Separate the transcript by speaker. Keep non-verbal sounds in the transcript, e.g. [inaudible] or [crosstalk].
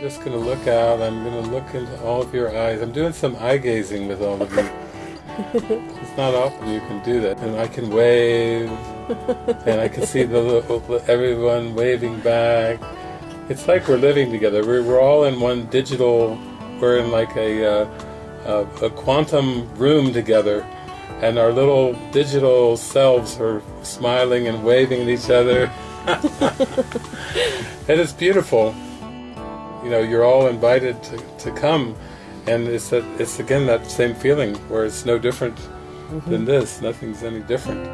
Speaker 1: just going to look out. I'm going to look into all of your eyes. I'm doing some eye gazing with all of you. [laughs] it's not often you can do that. And I can wave, and I can see the little, everyone waving back. It's like we're living together. We're, we're all in one digital, we're in like a, uh, a, a quantum room together. And our little digital selves are smiling and waving at each other. [laughs] [laughs] and it's beautiful you know, you're all invited to, to come. And it's that it's again that same feeling where it's no different mm -hmm. than this. Nothing's any different.